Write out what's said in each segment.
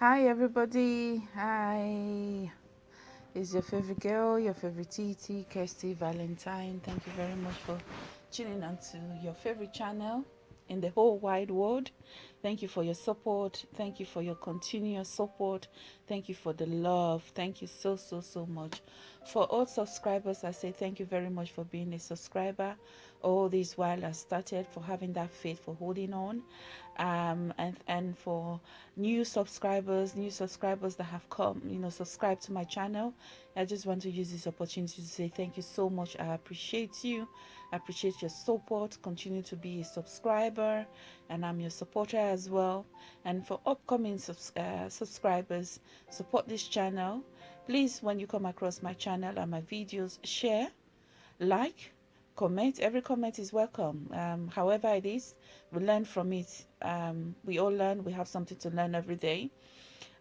Hi, everybody. Hi. It's your favorite girl, your favorite TT, Kirsty Valentine. Thank you very much for tuning on to your favorite channel in the whole wide world. Thank you for your support. Thank you for your continuous support. Thank you for the love. Thank you so, so, so much. For all subscribers, I say thank you very much for being a subscriber. All this while I started, for having that faith, for holding on. Um, and, and for new subscribers, new subscribers that have come, you know, subscribe to my channel. I just want to use this opportunity to say thank you so much. I appreciate you. I appreciate your support. Continue to be a subscriber, and I'm your supporter as well. And for upcoming subs uh, subscribers, support this channel. Please, when you come across my channel and my videos, share, like, comment. Every comment is welcome. Um, however it is, we learn from it. Um, we all learn. We have something to learn every day.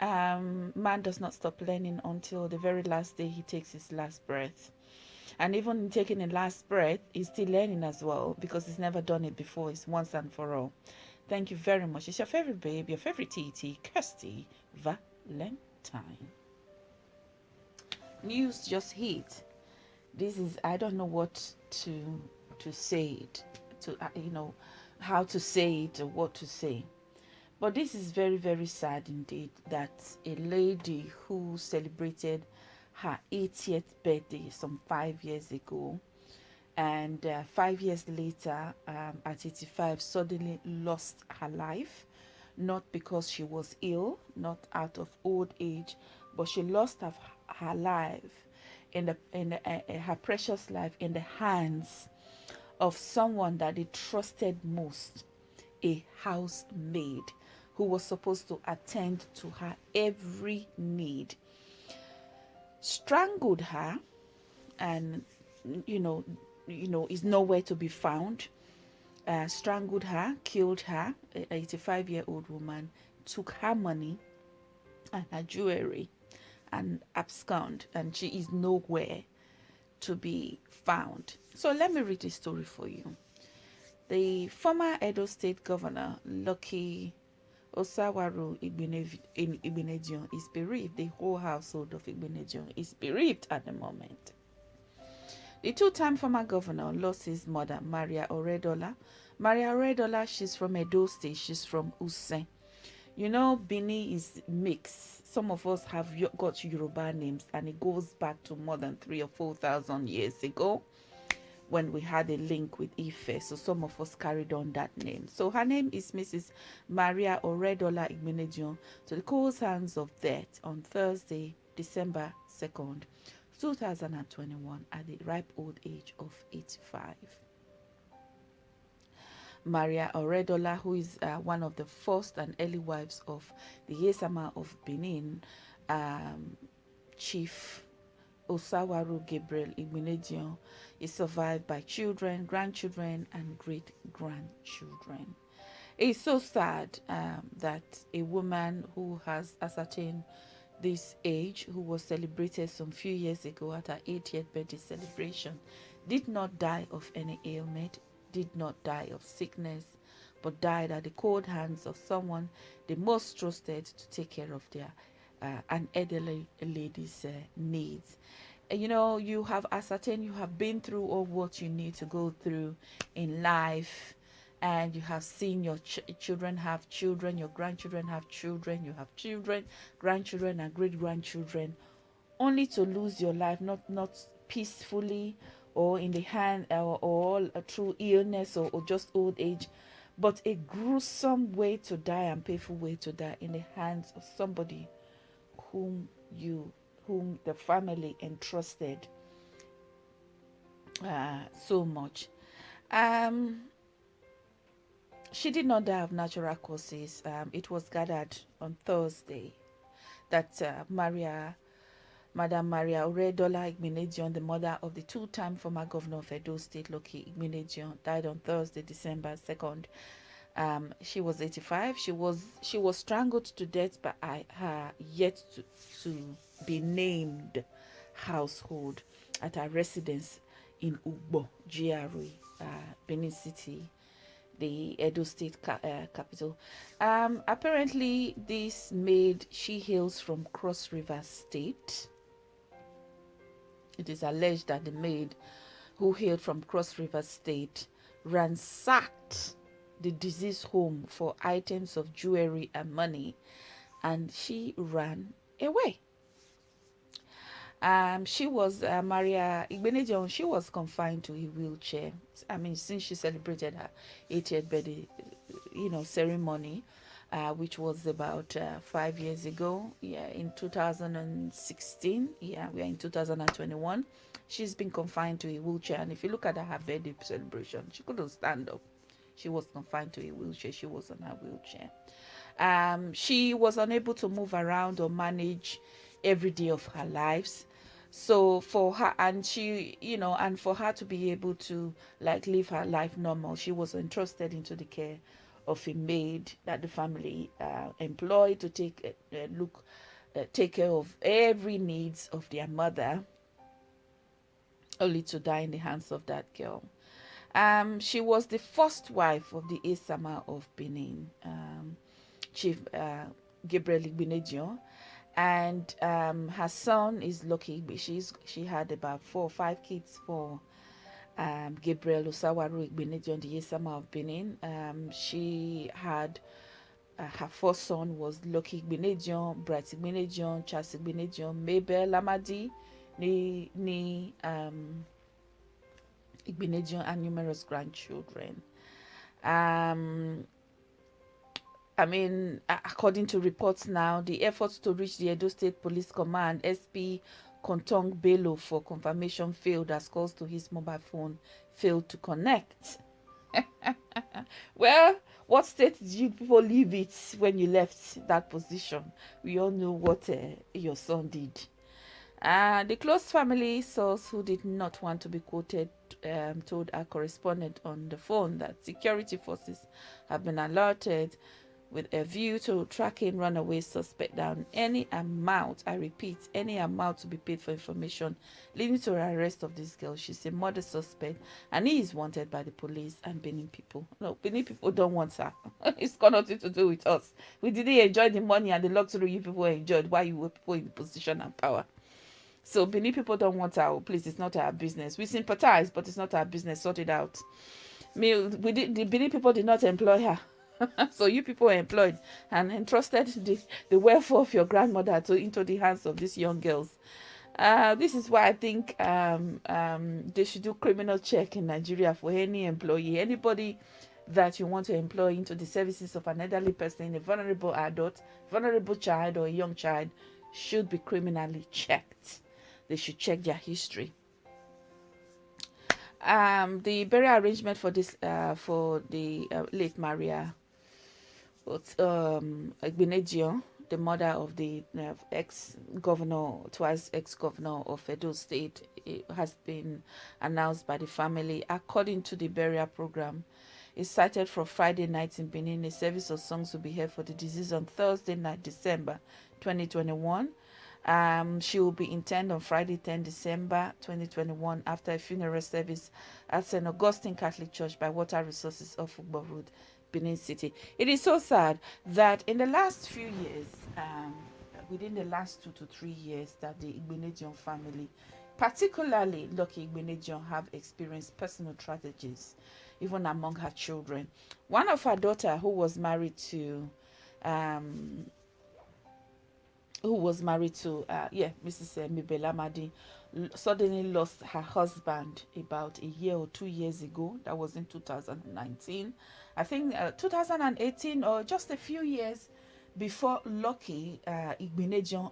Um, man does not stop learning until the very last day he takes his last breath and even in taking a last breath he's still learning as well because he's never done it before it's once and for all thank you very much it's your favorite babe your favorite tt kirsty valentine news just hit this is i don't know what to to say it to uh, you know how to say it or what to say. But this is very very sad indeed that a lady who celebrated her 80th birthday some five years ago and uh, five years later um, at 85 suddenly lost her life not because she was ill not out of old age but she lost her, her life in the in the, uh, uh her precious life in the hands of someone that they trusted most a housemaid who was supposed to attend to her every need. Strangled her and you know you know is nowhere to be found. Uh, strangled her killed her 85 year old woman took her money and her jewelry and abscond and she is nowhere to be found so let me read the story for you the former edo state governor lucky Osawaru Igbinedion is bereaved. The whole household of Igbinedion is bereaved at the moment. The two-time former governor lost his mother, Maria Oredola. Maria Oredola, she's from Edo State. She's from Use. You know, Bini is mixed. Some of us have got Yoruba names, and it goes back to more than three or four thousand years ago when we had a link with Ife. So some of us carried on that name. So her name is Mrs. Maria Oredola Igbinedion to the cold hands of death on Thursday, December 2nd, 2021 at the ripe old age of 85. Maria Oredola, who is uh, one of the first and early wives of the Esama of Benin, um, Chief Osawaru Gabriel Igbinedion is survived by children, grandchildren, and great grandchildren. It's so sad um, that a woman who has ascertained this age, who was celebrated some few years ago at her 80th birthday celebration, did not die of any ailment, did not die of sickness, but died at the cold hands of someone they most trusted to take care of their uh, an elderly lady's uh, needs. And you know you have ascertained you have been through all what you need to go through in life and you have seen your ch children have children your grandchildren have children you have children grandchildren and great grandchildren only to lose your life not not peacefully or in the hand or, or through illness or, or just old age but a gruesome way to die and painful way to die in the hands of somebody whom you whom the family entrusted uh, so much. Um, she did not die of natural causes. Um, it was gathered on Thursday that uh, Maria, Madam Maria Oredola Igbinedion, the mother of the two-time former governor of Edo State, Lucky Igbenedion, died on Thursday, December 2nd. Um, she was 85. She was she was strangled to death by her yet to, to be named household at her residence in Ugbo, GRA, uh, Benin City. the Edo State ca- uh, capital. Um, apparently, this maid she hails from Cross River State. It is alleged that the maid, who hailed from Cross River State, ransacked the deceased home for items of jewelry and money, and she ran away. Um, she was uh, Maria Igbenejon. She was confined to a wheelchair. I mean, since she celebrated her 80th birthday, you know, ceremony, uh, which was about uh, five years ago. Yeah, in 2016. Yeah, we are in 2021. She's been confined to a wheelchair, and if you look at her birthday celebration, she couldn't stand up. She was confined to a wheelchair. She was on her wheelchair. Um, she was unable to move around or manage every day of her lives so for her and she you know and for her to be able to like live her life normal she was entrusted into the care of a maid that the family uh, employed to take uh, uh, look uh, take care of every needs of their mother only to die in the hands of that girl um, she was the first wife of the Esama of Benin, um, Chief uh, Gabriel Igbinedion, and um, her son is lucky. She's she had about four or five kids for um, Gabriel Osawaru Igbinedion, the Esama of Benin. Um, she had uh, her first son was Lucky Igbinedion, Bright Igbinedion, Charles Igbinedion, Mabel Lamadi, ni ni um, Igbinedion, and numerous grandchildren. Um, I mean, according to reports now, the efforts to reach the Edo State Police Command, SP Kontong Bello, for confirmation failed as calls to his mobile phone failed to connect. well, what state did you people leave it when you left that position? We all know what uh, your son did. Uh, the close family source who did not want to be quoted um, told our correspondent on the phone that security forces have been alerted with a view to tracking runaway suspect down any amount i repeat any amount to be paid for information leading to the arrest of this girl. She's a murder suspect and he is wanted by the police and benin people. No benin people don't want her. It's got nothing to do with us. We didn't enjoy the money and the luxury you people enjoyed while you were people in position and power. So benin people don't want our oh, please it's not our business. We sympathize but it's not our business. Sort it out. Me we did the benin people did not employ her so you people employed and entrusted the, the welfare of your grandmother to into the hands of these young girls. Uh, this is why I think um, um, they should do criminal check in Nigeria for any employee, anybody that you want to employ into the services of an elderly person, a vulnerable adult, vulnerable child, or a young child should be criminally checked. They should check their history. Um, the burial arrangement for this uh, for the uh, late Maria um, the mother of the uh, ex-governor, twice ex-governor of Edo State, has been announced by the family. According to the burial program, it's cited for Friday night in Benin. A service of songs will be held for the deceased on Thursday night, December 2021. Um, she will be interned on Friday, 10 December 2021, after a funeral service at St. Augustine Catholic Church by Water Resources of Ugbo Road, Benin City. It is so sad that in the last few years, um, within the last two to three years, that the Igbinedion family, particularly Lucky Igbinedion, have experienced personal tragedies, even among her children. One of her daughter, who was married to, um, who was married to, uh, yeah, Mrs. Uh, Mibela Madi, suddenly lost her husband about a year or two years ago. That was in 2019. I think uh, 2018 or just a few years before Lucky uh,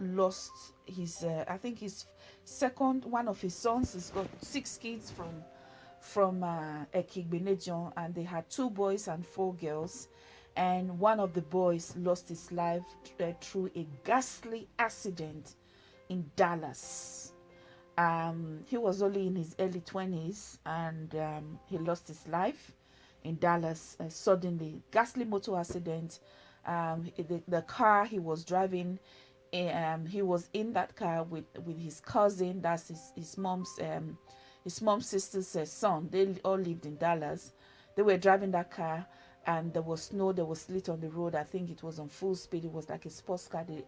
lost his, uh, I think his second one of his sons. He's got six kids from from uh, Igbinedion, and they had two boys and four girls. And one of the boys lost his life uh, through a ghastly accident in Dallas. Um, he was only in his early 20s and um, he lost his life in Dallas uh, suddenly. Ghastly motor accident. Um, the, the car he was driving, um, he was in that car with with his cousin. That's his his mom's um, his mom's sister's uh, son. They all lived in Dallas. they were driving that car and there was snow there was slit on the road. I think it was on full speed. It was like a sports car. They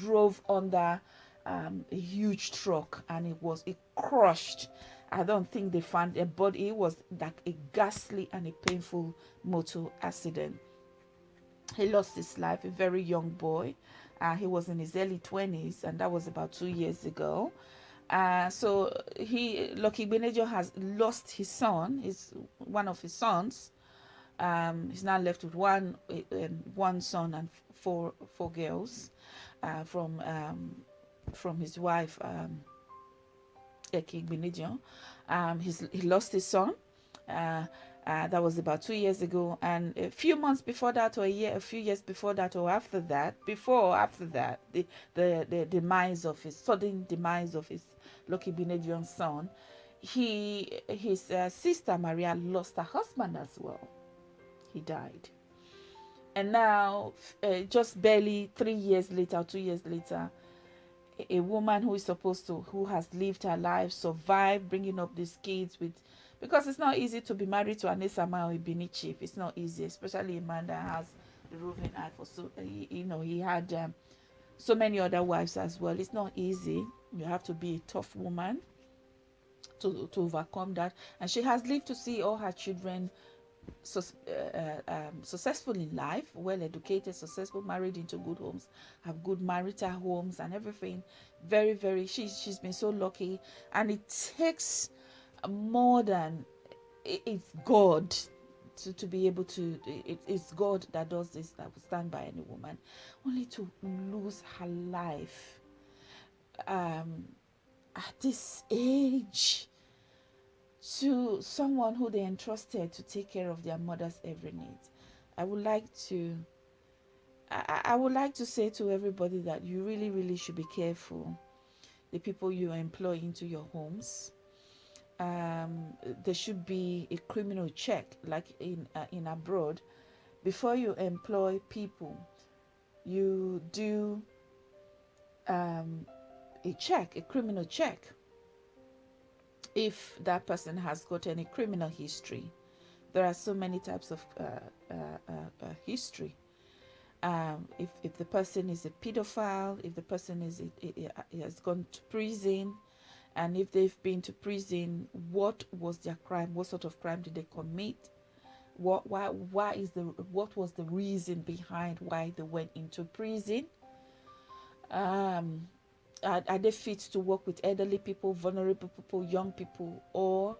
drove under um, a huge truck and it was it crushed. I don't think they found a body. It was like a ghastly and a painful motor accident. He lost his life a very young boy. Uh, he was in his early 20s and that was about two years ago. Uh, so he Lucky Benejo has lost his son, his one of his sons, um, he's now left with one uh, one son and four four girls uh, from um, from his wife um, Um, he's, he lost his son. Uh, uh, that was about two years ago, and a few months before that, or a year, a few years before that, or after that, before or after that, the the, the demise of his sudden demise of his Lucky Benedion son, he his uh, sister Maria lost her husband as well he died. And now, uh, just barely three years later, two years later, a, a woman who is supposed to, who has lived her life, survived bringing up these kids with, because it's not easy to be married to an Esama or a Bini chief. It's not easy, especially a man that has the roving eye for so, uh, you know, he had um, so many other wives as well. It's not easy. You have to be a tough woman to, to overcome that. And she has lived to see all her children so, uh, um, successful in life, well educated, successful, married into good homes, have good marital homes and everything. Very, very, she's, she's been so lucky. And it takes more than it's God to, to be able to, it, it's God that does this, that will stand by any woman, only to lose her life um, at this age to someone who they entrusted to take care of their mother's every need. I would like to I, I would like to say to everybody that you really, really should be careful the people you employ into your homes. Um, there should be a criminal check, like in uh, in abroad, before you employ people. You do um, a check, a criminal check if that person has got any criminal history. There are so many types of uh, uh, uh, uh, history. Um, if, if the person is a pedophile, if the person is has gone to prison, and if they've been to prison, what was their crime? What sort of crime did they commit? What why why is the what was the reason behind why they went into prison? Um, are, are they fit to work with elderly people, vulnerable people, young people, or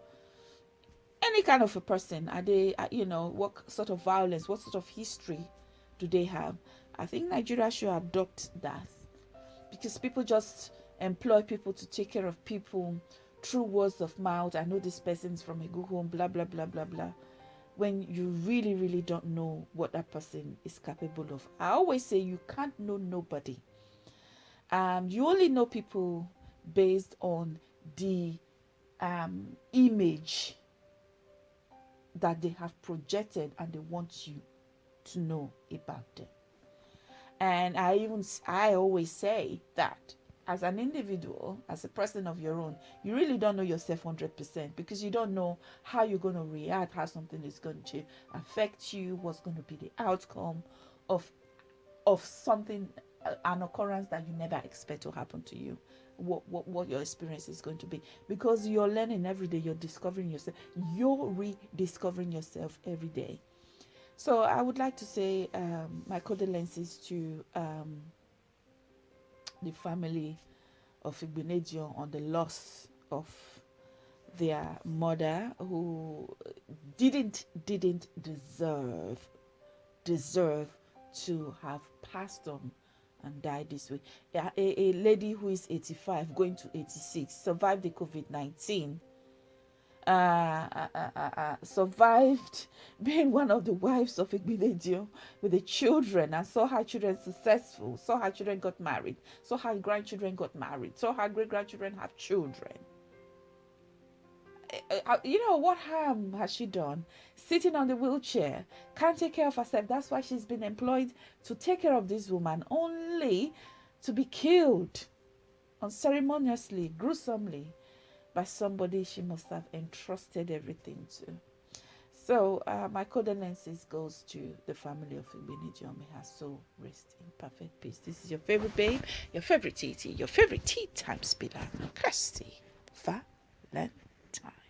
any kind of a person? Are they, you know, what sort of violence, what sort of history do they have? I think Nigeria should adopt that because people just employ people to take care of people through words of mouth. I know this person's from a good home, blah, blah, blah, blah, blah. When you really, really don't know what that person is capable of. I always say you can't know nobody um, you only know people based on the um, image that they have projected and they want you to know about them. And I even I always say that as an individual, as a person of your own, you really don't know yourself 100% because you don't know how you're going to react, how something is going to affect you, what's going to be the outcome of of something an occurrence that you never expect to happen to you. What, what what your experience is going to be. Because you're learning every day you're discovering yourself you're rediscovering yourself every day. So i would like to say um, my condolences to um, the family of Igbinedion on the loss of their mother who didn't didn't deserve deserve to have passed on and died this way. A, a, lady who is 85, going to 86, survived the COVID 19. Uh uh, uh, uh, uh, survived being one of the wives of a Igbiledio with the children and saw her children successful, saw her children got married, saw her grandchildren got married, saw her great grandchildren have children. Uh, you know what harm has she done sitting on the wheelchair can't take care of herself that's why she's been employed to take care of this woman only to be killed unceremoniously gruesomely by somebody she must have entrusted everything to So uh, my condolences goes to the family of Ibini May her soul rest in perfect peace. This is your favorite babe, your favorite TT, your favorite tea time spiller, Kirsty Valentine.